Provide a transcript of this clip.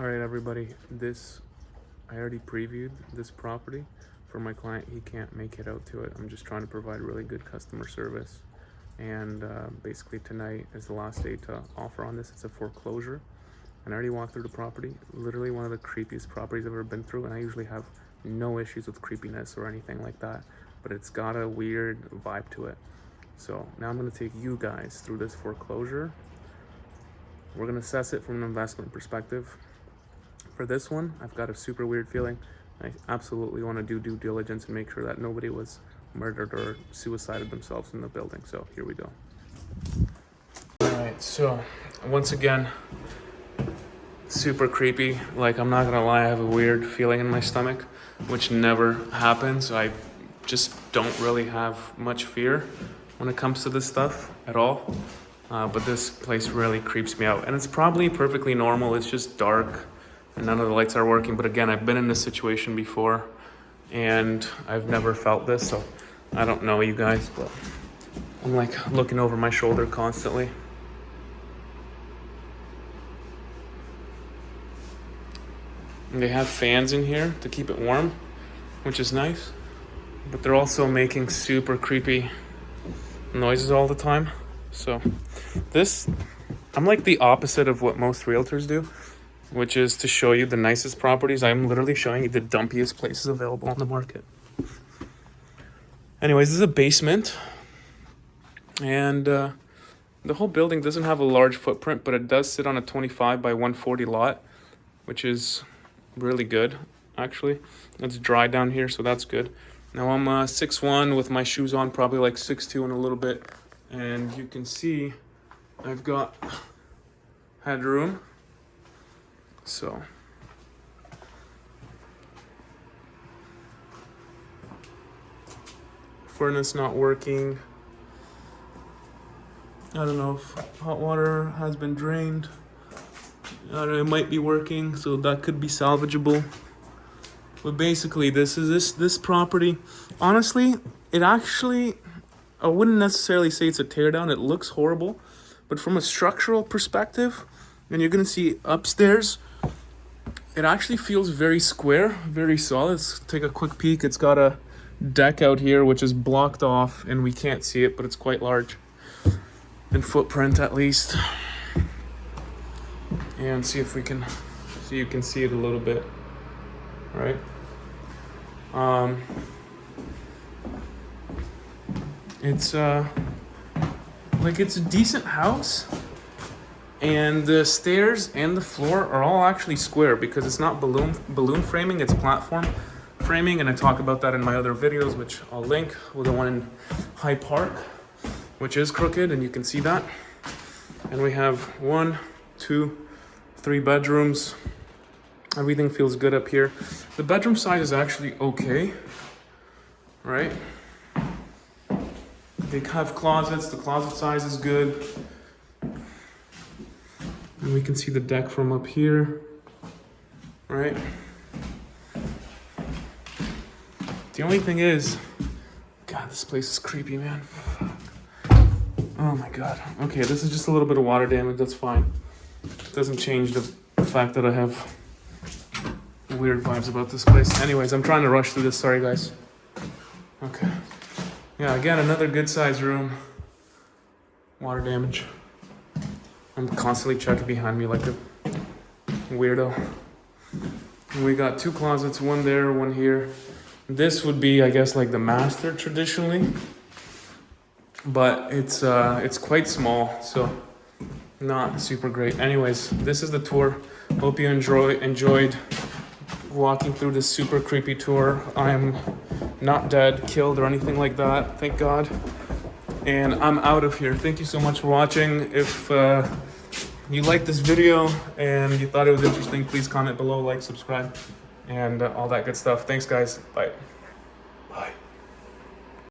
All right, everybody, this, I already previewed this property for my client. He can't make it out to it. I'm just trying to provide really good customer service. And uh, basically tonight is the last day to offer on this. It's a foreclosure. And I already walked through the property. Literally one of the creepiest properties I've ever been through. And I usually have no issues with creepiness or anything like that. But it's got a weird vibe to it. So now I'm gonna take you guys through this foreclosure. We're gonna assess it from an investment perspective. For this one, I've got a super weird feeling. I absolutely want to do due diligence and make sure that nobody was murdered or suicided themselves in the building. So here we go. All right, so once again, super creepy. Like I'm not gonna lie, I have a weird feeling in my stomach, which never happens. I just don't really have much fear when it comes to this stuff at all. Uh, but this place really creeps me out. And it's probably perfectly normal. It's just dark and none of the lights are working. But again, I've been in this situation before and I've never felt this. So I don't know you guys, but I'm like looking over my shoulder constantly. And they have fans in here to keep it warm, which is nice. But they're also making super creepy noises all the time. So this, I'm like the opposite of what most realtors do, which is to show you the nicest properties. I'm literally showing you the dumpiest places available on the market. Anyways, this is a basement. And uh, the whole building doesn't have a large footprint, but it does sit on a 25 by 140 lot, which is really good, actually. It's dry down here, so that's good. Now I'm uh, 6'1", with my shoes on, probably like 6'2", in a little bit. And you can see I've got headroom. So... Furnace not working. I don't know if hot water has been drained. Know, it might be working, so that could be salvageable. But basically, this is this this property. Honestly, it actually, I wouldn't necessarily say it's a teardown. It looks horrible, but from a structural perspective, and you're gonna see upstairs, it actually feels very square, very solid. Let's take a quick peek. It's got a deck out here, which is blocked off, and we can't see it, but it's quite large in footprint at least. And see if we can, so you can see it a little bit right? Um, it's uh, like it's a decent house, and the stairs and the floor are all actually square because it's not balloon balloon framing; it's platform framing, and I talk about that in my other videos, which I'll link with the one in High Park, which is crooked, and you can see that. And we have one, two, three bedrooms, Everything feels good up here. The bedroom size is actually okay, right? They have closets, the closet size is good. And we can see the deck from up here, right? The only thing is, God, this place is creepy, man. Oh my God. Okay, this is just a little bit of water damage, that's fine. It doesn't change the fact that I have weird vibes about this place. Anyways, I'm trying to rush through this. Sorry, guys. Okay. Yeah, again, another good size room. Water damage. I'm constantly checking behind me like a weirdo. We got two closets, one there, one here. This would be, I guess, like the master traditionally. But it's uh, it's quite small, so not super great. Anyways, this is the tour. Hope you enjoy enjoyed walking through this super creepy tour. I'm not dead, killed, or anything like that, thank God. And I'm out of here. Thank you so much for watching. If uh, you liked this video and you thought it was interesting, please comment below, like, subscribe, and uh, all that good stuff. Thanks, guys. Bye.